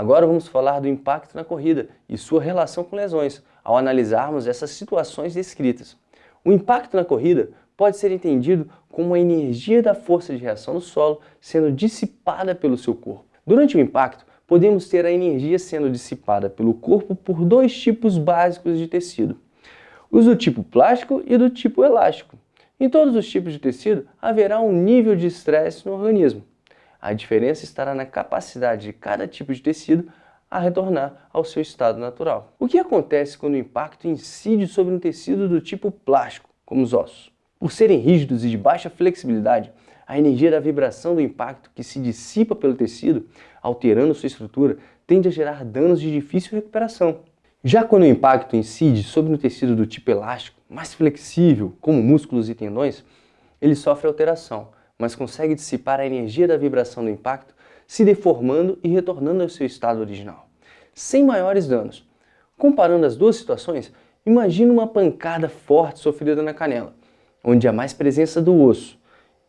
Agora vamos falar do impacto na corrida e sua relação com lesões, ao analisarmos essas situações descritas. O impacto na corrida pode ser entendido como a energia da força de reação no solo sendo dissipada pelo seu corpo. Durante o impacto, podemos ter a energia sendo dissipada pelo corpo por dois tipos básicos de tecido, os do tipo plástico e do tipo elástico. Em todos os tipos de tecido, haverá um nível de estresse no organismo. A diferença estará na capacidade de cada tipo de tecido a retornar ao seu estado natural. O que acontece quando o impacto incide sobre um tecido do tipo plástico, como os ossos? Por serem rígidos e de baixa flexibilidade, a energia da vibração do impacto que se dissipa pelo tecido, alterando sua estrutura, tende a gerar danos de difícil recuperação. Já quando o impacto incide sobre um tecido do tipo elástico, mais flexível, como músculos e tendões, ele sofre alteração, mas consegue dissipar a energia da vibração do impacto, se deformando e retornando ao seu estado original, sem maiores danos. Comparando as duas situações, imagine uma pancada forte sofrida na canela, onde há mais presença do osso,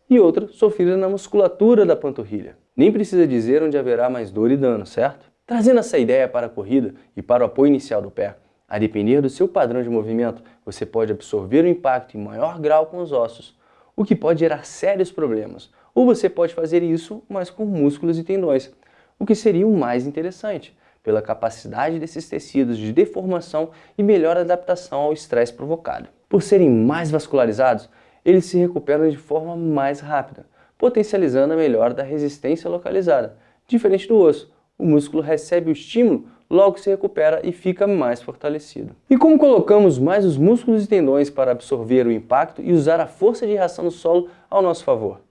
e outra sofrida na musculatura da panturrilha. Nem precisa dizer onde haverá mais dor e dano, certo? Trazendo essa ideia para a corrida e para o apoio inicial do pé, a depender do seu padrão de movimento, você pode absorver o impacto em maior grau com os ossos, o que pode gerar sérios problemas. Ou você pode fazer isso, mas com músculos e tendões, o que seria o mais interessante, pela capacidade desses tecidos de deformação e melhor adaptação ao estresse provocado. Por serem mais vascularizados, eles se recuperam de forma mais rápida, potencializando a melhora da resistência localizada. Diferente do osso, o músculo recebe o estímulo logo se recupera e fica mais fortalecido. E como colocamos mais os músculos e tendões para absorver o impacto e usar a força de reação no solo ao nosso favor?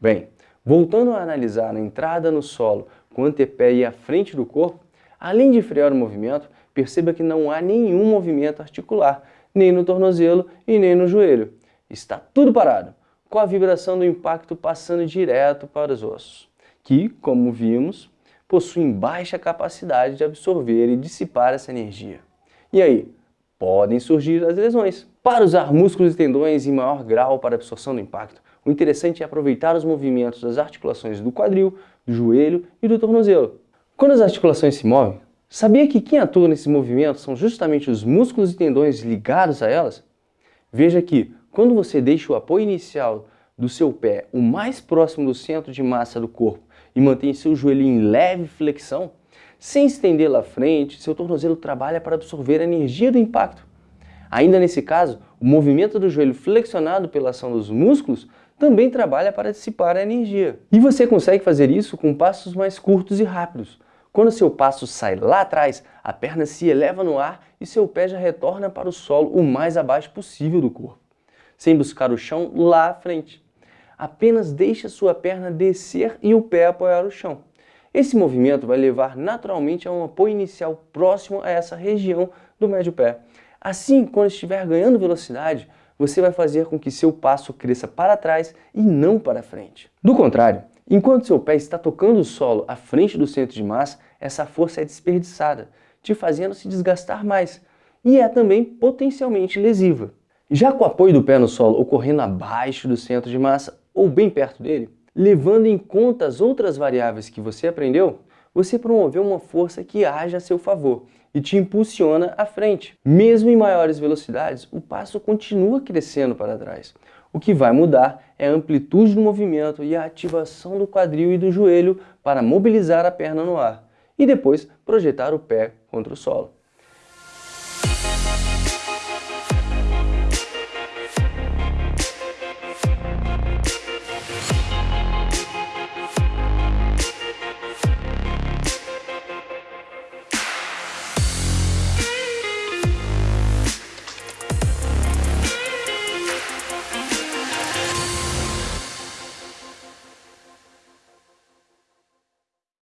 Bem, voltando a analisar a entrada no solo com o antepé e a frente do corpo, além de frear o movimento, perceba que não há nenhum movimento articular, nem no tornozelo e nem no joelho. Está tudo parado, com a vibração do impacto passando direto para os ossos, que, como vimos, possuem baixa capacidade de absorver e dissipar essa energia. E aí? Podem surgir as lesões. Para usar músculos e tendões em maior grau para absorção do impacto, o interessante é aproveitar os movimentos das articulações do quadril, do joelho e do tornozelo. Quando as articulações se movem, sabia que quem atua nesses movimentos são justamente os músculos e tendões ligados a elas? Veja que, quando você deixa o apoio inicial do seu pé o mais próximo do centro de massa do corpo e mantém seu joelho em leve flexão, sem estender à frente, seu tornozelo trabalha para absorver a energia do impacto. Ainda nesse caso, o movimento do joelho flexionado pela ação dos músculos também trabalha para dissipar a energia. E você consegue fazer isso com passos mais curtos e rápidos. Quando seu passo sai lá atrás, a perna se eleva no ar e seu pé já retorna para o solo o mais abaixo possível do corpo, sem buscar o chão lá à frente apenas deixe a sua perna descer e o pé apoiar o chão. Esse movimento vai levar naturalmente a um apoio inicial próximo a essa região do médio pé. Assim, quando estiver ganhando velocidade, você vai fazer com que seu passo cresça para trás e não para frente. Do contrário, enquanto seu pé está tocando o solo à frente do centro de massa, essa força é desperdiçada, te fazendo se desgastar mais, e é também potencialmente lesiva. Já com o apoio do pé no solo ocorrendo abaixo do centro de massa, ou bem perto dele, levando em conta as outras variáveis que você aprendeu, você promoveu uma força que age a seu favor e te impulsiona à frente. Mesmo em maiores velocidades, o passo continua crescendo para trás. O que vai mudar é a amplitude do movimento e a ativação do quadril e do joelho para mobilizar a perna no ar e depois projetar o pé contra o solo.